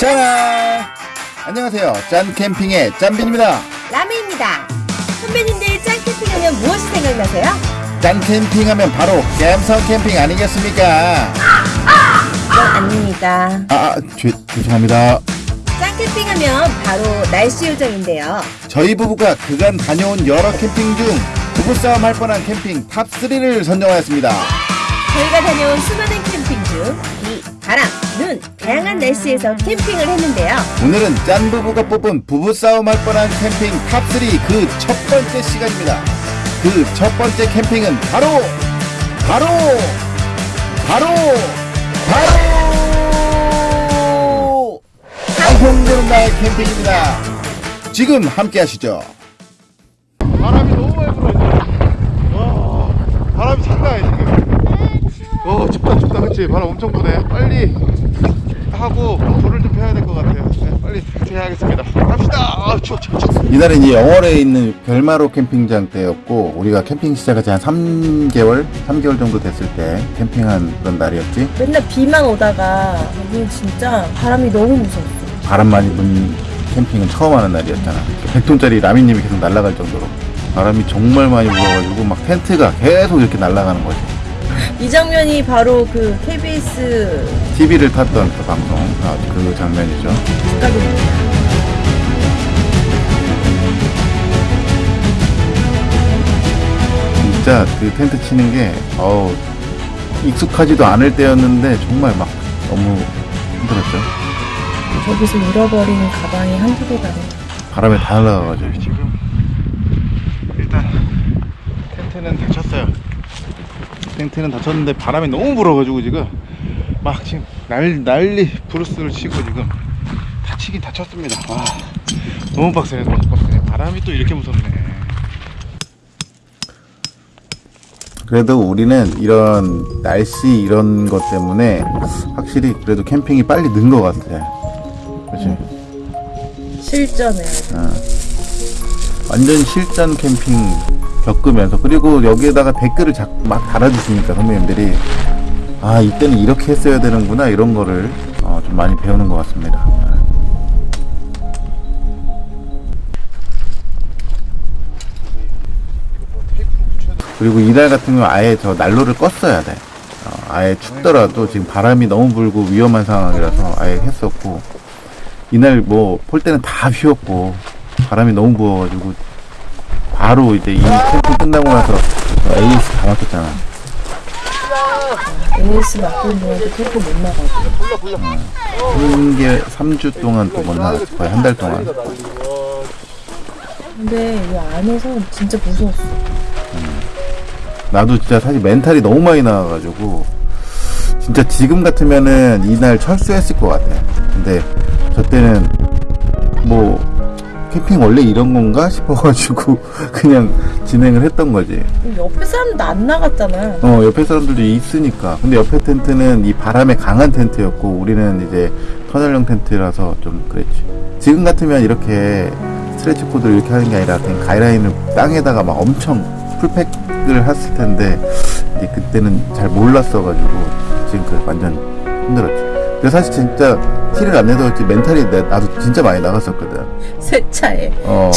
짜란! 안녕하세요. 짠 캠핑의 짠빈입니다. 라메입니다. 선배님들 짠 캠핑 하면 무엇이 생각나세요? 짠 캠핑 하면 바로 갬성 캠핑 아니겠습니까? 그건 아닙니다. 아, 아 죄, 죄송합니다. 짠 캠핑 하면 바로 날씨 요정인데요. 저희 부부가 그간 다녀온 여러 캠핑 중 부부싸움 할 뻔한 캠핑 top 3를 선정하였습니다. 저희가 다녀온 수많은 캠핑 중 비, 바람, 눈, 다양한 날씨에서 캠핑을 했는데요. 오늘은 짠 부부가 뽑은 부부싸움 할 뻔한 캠핑 top 3 그 첫 번째 시간입니다. 그 첫 번째 캠핑은 바로, 바로, 바로, 바로, 방송되는 날 캠핑입니다. 지금 함께 하시죠. 바람이 너무 많이 불어, 이제. 와, 바람이 장난 아니야, 지금. 어, 춥다, 춥다, 그치? 바람 엄청 부네. 빨리 하고 불을 좀 펴야 될 것 같아요. 네, 빨리 해야겠습니다. 갑시다. 아, 추워, 추워, 추워. 이날은 이제 영월에 있는 별마로 캠핑장 때였고 우리가 캠핑 시작한 지한 3개월, 3개월 정도 됐을 때 캠핑한 그런 날이었지. 맨날 비만 오다가 여기 진짜 바람이 너무 무서웠어. 바람 많이 부는 캠핑은 처음 하는 날이었잖아. 100톤짜리 라미님이 계속 날아갈 정도로 바람이 정말 많이 불어가지고 막 텐트가 계속 이렇게 날아가는 거지. 이 장면이 바로 그 KBS TV를 탔던 그 방송, 아, 그 장면이죠. 축가입니다. 진짜 그 텐트 치는 게 어우 익숙하지도 않을 때였는데 정말 막 너무 힘들었죠. 저기서 잃어버리는 가방이 한두 개가 아니야. 바람에 다 날아가가지고 지금 일단 텐트는 닫혔어요. 텐트는 닫혔는데 바람이 너무 불어가지고 지금 막 지금 날 난리 브루스를 치고 지금 다치긴 다쳤습니다. 와 너무 빡세네 너무 빡세네 바람이 또 이렇게 무섭네. 그래도 우리는 이런 날씨 이런 것 때문에 확실히 그래도 캠핑이 빨리 는 것 같아. 그렇지? 실전에 완전 실전 캠핑 겪으면서 그리고 여기에다가 댓글을 자, 막 달아주시니까 선배님들이 아 이때는 이렇게 했어야 되는구나 이런 거를 어, 좀 많이 배우는 것 같습니다. 그리고 이날 같은 경우 아예 저 난로를 껐어야 돼. 어, 아예 춥더라도 지금 바람이 너무 불고 위험한 상황이라서 아예 했었고 이날 뭐 볼 때는 다 휘었고 바람이 너무 부어가지고 바로 이제 이 캠핑 끝나고 나서 AS 다 막혔잖아. AS 맡고 있는데 캠프 못 나가고. 한게 3주 동안 또 못 나갔어. 거의 한 달 동안. 근데 이 안에서 진짜 무서웠어. 나도 진짜 사실 멘탈이 너무 많이 나와가지고 진짜 지금 같으면은 이날 철수했을 것 같아. 근데 저 때는 뭐 캠핑 원래 이런 건가 싶어가지고 그냥 진행을 했던 거지. 옆에 사람도 안 나갔잖아. 어 옆에 사람들도 있으니까. 근데 옆에 텐트는 이 바람에 강한 텐트였고 우리는 이제 터널형 텐트라서 좀 그랬지. 지금 같으면 이렇게 스트레치 코드를 이렇게 하는 게 아니라 그냥 가이라인을 땅에다가 막 엄청 풀팩을 했을 텐데 이제 그때는 잘 몰랐어가지고 지금 그 완전 힘들었지. 근데 사실 진짜 티를 안 내도 멘탈이 내, 나도 진짜 많이 나갔었거든. 세차에. 어.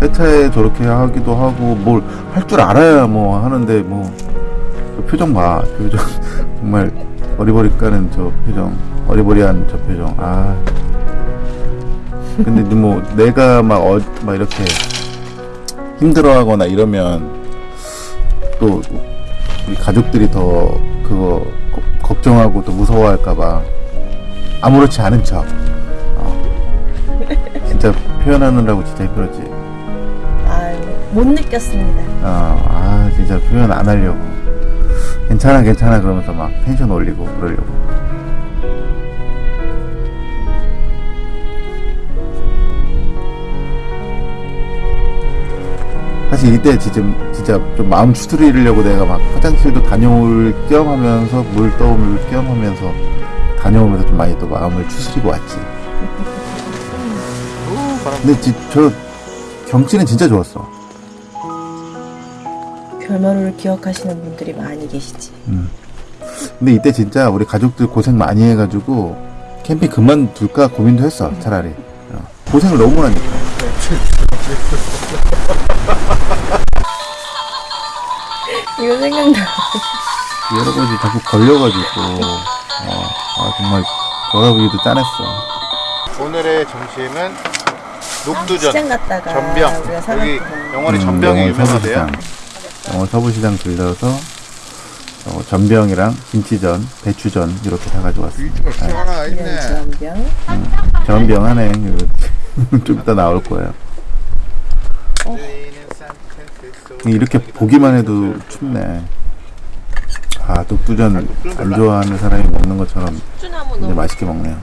세차에 저렇게 하기도 하고 뭘 할 줄 알아야 뭐 하는데 뭐그 표정 봐. 표정. 정말 어리버리 까는 저 표정. 어리버리한 저 표정. 아. 근데 뭐 내가 막, 어, 막 이렇게 힘들어하거나 이러면 또 우리 가족들이 더 그거 거- 걱정하고 또 무서워할까봐 아무렇지 않은 척. 어. 진짜 표현하느라고 진짜 힘들었지. 아유, 못 느꼈습니다. 어, 아 진짜 표현 안 하려고. 괜찮아 괜찮아. 그러면서 막 텐션 올리고 그러려고. 사실 이때 진짜, 진짜 좀 마음 추스리려고 내가 막 화장실도 다녀올 겸 하면서 물 떠올 겸 하면서 다녀오면서 좀 많이 또 마음을 추스리고 왔지 근데 지, 저 경치는 진짜 좋았어 별마루를 기억하시는 분들이 많이 계시지. 근데 이때 진짜 우리 가족들 고생 많이 해가지고 캠핑 그만둘까 고민도 했어 차라리 어. 고생을 너무 하니까 이거 생각나. 여러 가지 자꾸 걸려가지고 어, 아 정말 돌아보기도 짠했어. 오늘의 점심은 녹두전 갔다가 전병. 여기 영월에 음, 전병이 영월 유명하대요. 서부시장. 영월 서부시장 들려서 어, 전병이랑 김치전, 배추전 이렇게 사가지고 왔어 하나 이런 전병. 전병 하네. 이거 좀 이따 나올 거예요. 이렇게 보기만 해도 춥네 아 녹두전 안 좋아하는 사람이 먹는 것처럼 이제 맛있게 먹네요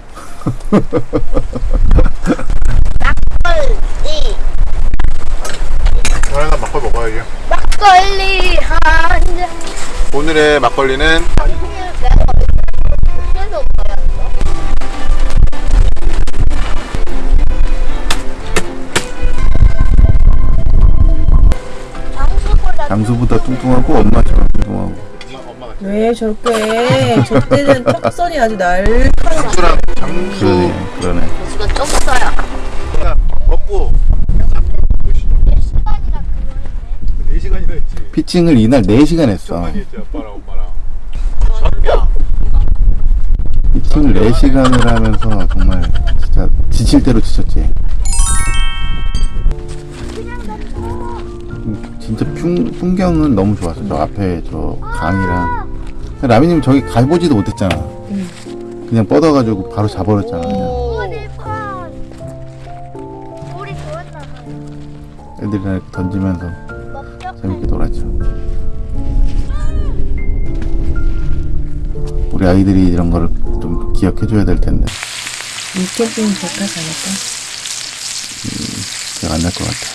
하나 막걸 먹어야죠 막걸리 한 잔. 오늘의 막걸리는? 장수보다 뚱뚱하고 엄마처럼 뚱뚱하고 왜 저렇게 저 때는 턱선이 아주 날카로워. 장수랑 장수 그러네 그러네. 이거 좀 써요. 먹고 시간이라 그거 4시간이나 했지. 피칭을 이날 4시간 했어. 했지 아빠랑 엄마랑. 전병 피칭을 4시간을 하면서 정말 진짜 지칠 대로 지쳤지. 음, 진짜 풍, 풍경은 너무 좋았어. 저 앞에 저 강이랑 라미님 저기 가보지도 못했잖아 그냥 뻗어가지고 바로 자버렸잖아 그냥. 애들이랑 이렇게 던지면서? 재밌게 놀았죠 우리 아이들이 이런 거를 좀 기억해줘야 될 텐데 이 캠핑 저까지 않을까? 기억 안날 것 같아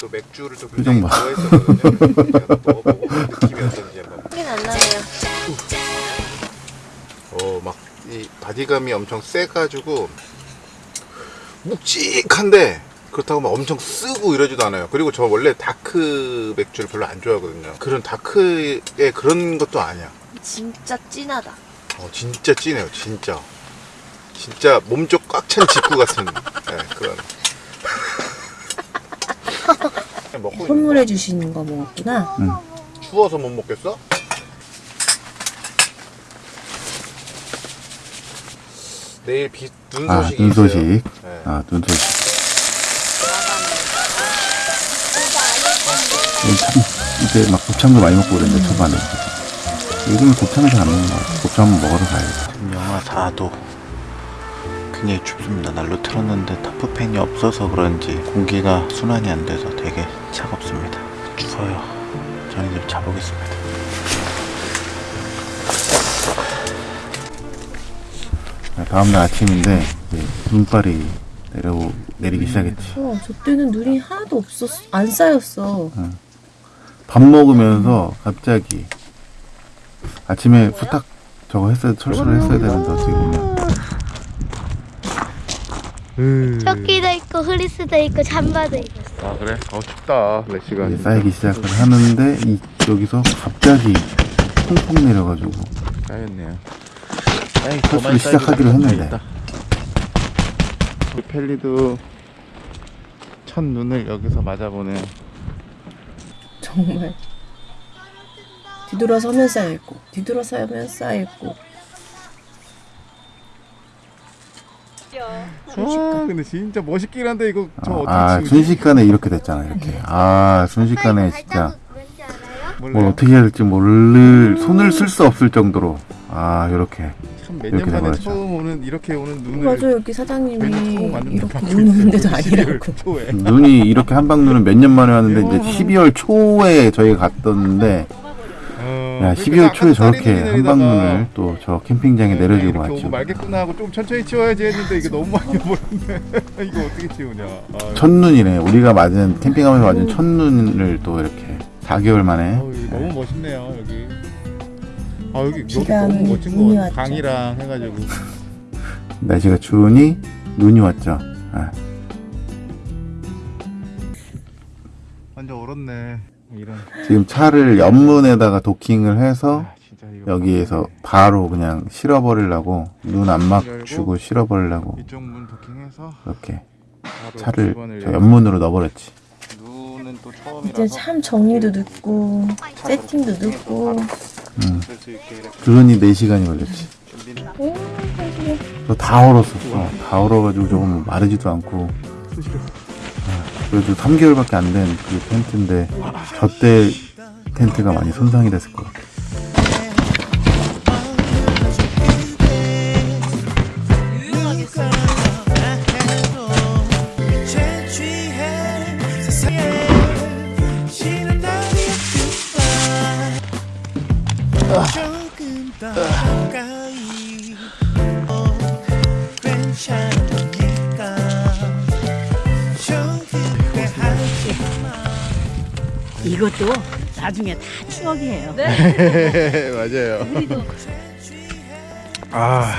또 맥주를 또 표정 굉장히 봐. 좋아했었거든요 먹어보고 느낌이 어떤지 한번 어, 막, 이 body감이 엄청 세 가지고, 묵직한데, 그렇다고 막 엄청 쓰고 이러지도 않아요. 그리고 저 원래 dark 맥주를 별로 안 좋아하거든요. 그런 dark의 그런 것도 아니야. 진짜 진하다. 어, 진짜 진해요, 진짜. 진짜 몸쪽 꽉 찬 직구 같은, 네, 그런. 먹고 선물해 주시는 거 먹었구나. 거. 추워서 못 먹겠어? 내일 비, 눈아 소식이 눈 있어요. 소식. 네. 아 눈 소식. 참 이제 막 곱창도 많이 먹고 그랬는데 초반에. 요즘은 곱창을 잘 안 먹는 것 같아 곱창 한번 먹으러 가야겠다. 영하 4도. 굉장히 춥습니다. 난로 틀었는데 타프팬이 없어서 그런지 공기가 순환이 안 돼서 되게 차갑습니다. 추워요. 저는 이제 자보겠습니다 다음날 아침인데 이제 눈발이 내려 내리기 시작했지. 어, 저 때는 눈이 하나도 없었, 안 쌓였어. 밥 먹으면서 갑자기 아침에 후딱 저거 했어야 철수를 했어야 되는데 어떻게 보면. 조끼도 있고 흐리스도 있고 잠바도 있고. 아 그래? 어 춥다 날씨가 이제 쌓이기 시작을 하는데 이 여기서 갑자기 퐁퐁 내려가지고. 쌓였네요 철수를 시작하기로 했는데 펠리도 첫 눈을 여기서 맞아보는 정말. 뒤돌아서면 쌓여있고, 뒤돌아서면 쌓여있고. 와 근데 진짜 멋있긴 한데 이거 저 아, 어떻게 아? 순식간에 이렇게 됐잖아 이렇게 아 순식간에 진짜? 뭘 어떻게 해야 될지 모를 손을 쓸 수 없을 정도로 아 이렇게. 참몇 이렇게 년 만에 돼버렸죠. 처음 오는 이렇게 오는 눈을 맞아, 여기 사장님이 이렇게 받고 눈 오는 데도 있어요. 아니라고. 12월 초에 눈이 이렇게 한방 눈은 몇 년 만에 왔는데 이제 12월 초에 저희가 갔었는데 어, 야 그러니까 12월 초에 아까 저렇게 내리다가 한방 눈을 또 저 캠핑장에 내려주고 이렇게 오고 왔죠. 말겠구나 하고 좀 천천히 치워야지 했는데 이게 너무 많이 오버렸네. 이거 어떻게 치우냐. 아, 첫눈이네. 우리가 맞은 캠핑하면서 맞은 첫눈을 또 이렇게 4개월 만에. 이거 너무 멋있네요 여기 아 여기 너무 멋진 거. 같아 강이랑 해가지고. 날씨가 추우니 눈이 왔죠? 아, 완전 얼었네. 이런. 지금 차를 옆문에다가 도킹을 해서 아, 여기에서 바로 그냥 실어버리려고 눈안 맞추고 실어버리려고 이쪽 문 도킹해서 이렇게 차를 저 옆문으로 넣어버렸지. 눈은 또 이제 처음이라서 참 정리도 늦고 세팅도 늦고 음. 있게 이렇게 그러니 4시간이 걸렸지. 다 얼었었어. 다 얼어가지고 뭐 마르지도 않고. 아, 그래도 3개월밖에 안 된 그 텐트인데 저때 텐트가 많이 손상이 됐을 것 같아. 이것도 나중에 다 추억이에요. 네 맞아요 아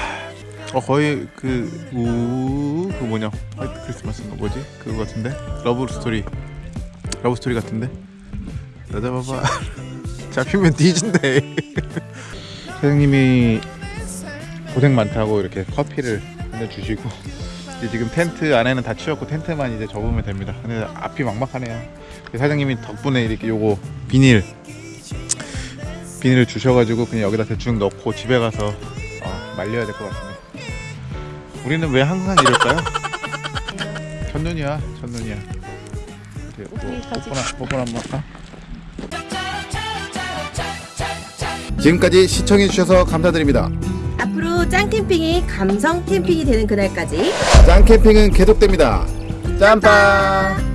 어, 거의 그, 우, 그 뭐냐, 화이트 크리스마스인가 뭐지? 그거 같은데? 러브 스토리. 러브 스토리 같은데? 여자 봐봐. 잡히면 뒤진대. 사장님이 고생 많다고 이렇게 커피를 보내주시고, 이제 지금 텐트 안에는 다 치웠고 텐트만 이제 접으면 됩니다. 근데 앞이 막막하네요. 사장님이 덕분에 이렇게 요거 비닐, 비닐을 주셔가지고 그냥 여기다 대충 넣고 집에 가서 어, 말려야 될 것 같습니다. 우리는 왜 항상 이럴까요? 첫눈이야, 첫눈이야. 뭐, 뽀뽀나, 뽀뽀나 한번 할까? 지금까지 시청해주셔서 감사드립니다. 앞으로 짱 캠핑이 감성 캠핑이 되는 그날까지 짱 캠핑은 계속됩니다. 짬빵!